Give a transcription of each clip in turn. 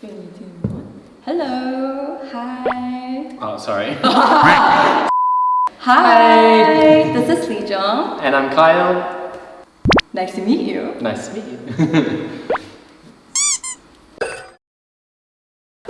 Three, two, one. Hello. Hi. Oh, sorry. Hi. This is Lee Jung. and I'm Kyle. Nice to meet you. Nice to meet you.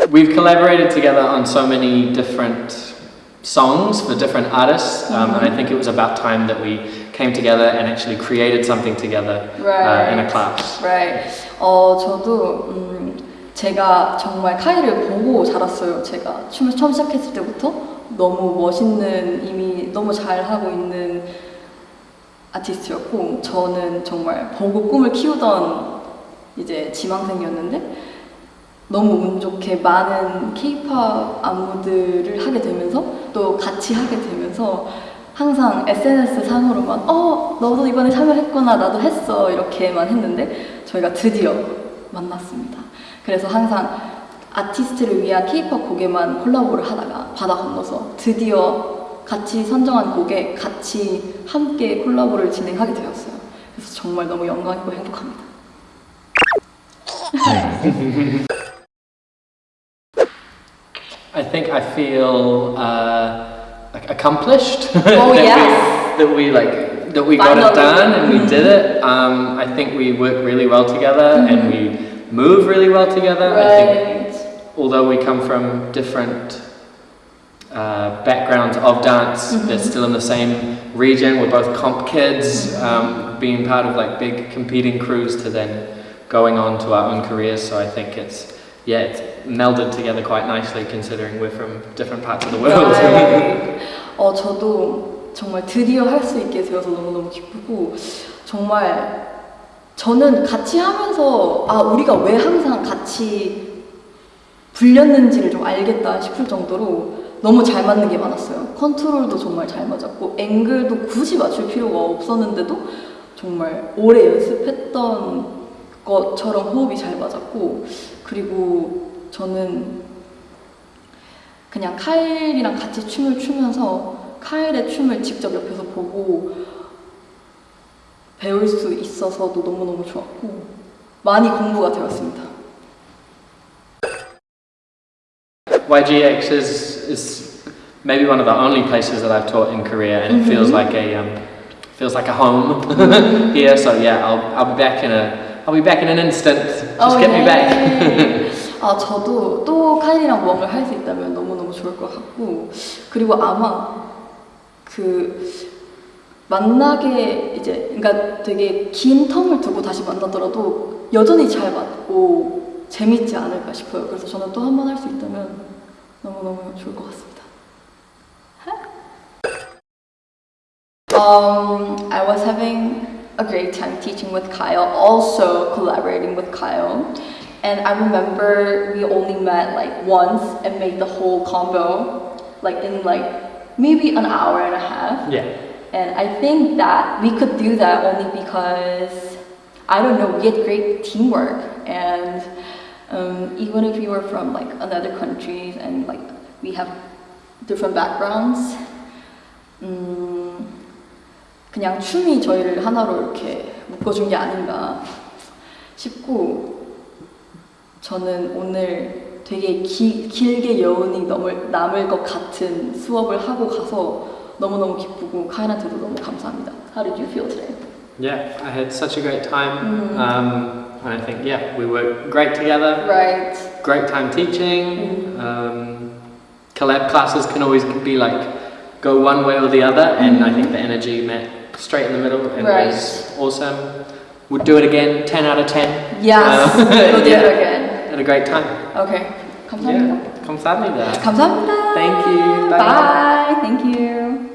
We've collaborated together on so many different songs for different artists, um, and I think it was about time that we came together and actually created something together uh, in a Right. class. Right. 어 저도 음, 제가 정말 카이를 보고 자랐어요. 제가 춤을 처음 시작했을 때부터 너무 멋있는 이미 너무 잘 하고 있는 아티스트였고 저는 정말 보고 꿈을 키우던 이제 지망생이었는데 너무 운 좋게 많은 케이팝 안무들을 하게 되면서 또 같이 하게 되면서 항상 SNS 상으로만 어 너도 이번에 참여했구나 나도 했어 이렇게만 했는데 저희가 드디어 만났습니다. 그래서 항상 아티스트를 위한 케이팝 곡에만 콜라보를 하다가 바다 건너서 드디어 같이 선정한 곡에 같이 함께 콜라보를 진행하게 되었어요. 그래서 정말 너무 영광이고 행복합니다. I think I feel uh, accomplished. Oh, yes. We, that we like that we got it Finally. done and we did it. Um, I think we work really well together and we move really well together. I think Right. although we come from different uh, backgrounds of dance, Mm-hmm. they're still in the same region. We're both comp kids, um, being part of like big competing crews to then going on to our own careers. So I think it's yeah, it's melded together quite nicely considering we're from different parts of the world. Right. 어, 저도 정말 드디어 할 수 있게 되어서 너무너무 기쁘고, 정말 저는 같이 하면서, 아, 우리가 왜 항상 같이 불렸는지를 좀 알겠다 싶을 정도로 너무 잘 맞는 게 많았어요. 컨트롤도 정말 잘 맞았고, 앵글도 굳이 맞출 필요가 없었는데도 정말 오래 연습했던 것처럼 호흡이 잘 맞았고, 그리고 저는 그냥 카일이랑 같이 춤을 추면서 카일의 춤을 직접 옆에서 보고 배울 수 있어서도 너무너무 좋았고 많이 공부가 되었습니다. YGX is, is maybe one of the only places that I've taught in Korea, and it feels like a um, feels like a home here. So yeah, I'll I'll be back in a I'll be back in an instant. Just Oh, get me back. 아 저도 또 카일이랑 뭔가를 할 수 있다면 너무 너무 좋을 것 같고 그리고 아마 그 만나게 이제 그러니까 되게 긴 텀을 두고 다시 만나더라도 여전히 잘 맞고 재밌지 않을까 싶어요. 그래서 저는 또 한 번 할 수 있다면 너무너무 좋을 것 같습니다. Um, I was having a great time teaching with Kyle, also collaborating with Kyle. And I remember we only met like once and made the whole combo like in like maybe an hour and a half. Yeah. And I think that we could do that only because I don't know, we had great teamwork and um, even if we were from like another countries and like we have different backgrounds, 음, 그냥 춤이 저희를 하나로 이렇게 묶어준 게 아닌가 싶고 저는 오늘 되게 기, 길게 여운이 남을, 남을 것 같은 수업을 하고 가서 너무너무 기쁘고 카이한테도 너무 감사합니다. How did you feel today? Yeah, I had such a great time. Um, and I think yeah, we worked great together. Right. Great time teaching. Um, collab classes can always be like go one way or the other, and I think the energy met straight in the middle and Right. was awesome. Would do it again, 10 out of 10. Yes. Uh, we'll do yeah. it again. Had a great time. Okay. 감사합니다. Yeah, 감사합니다. 감사합니다. Thank you. Bye. Bye. Thank you.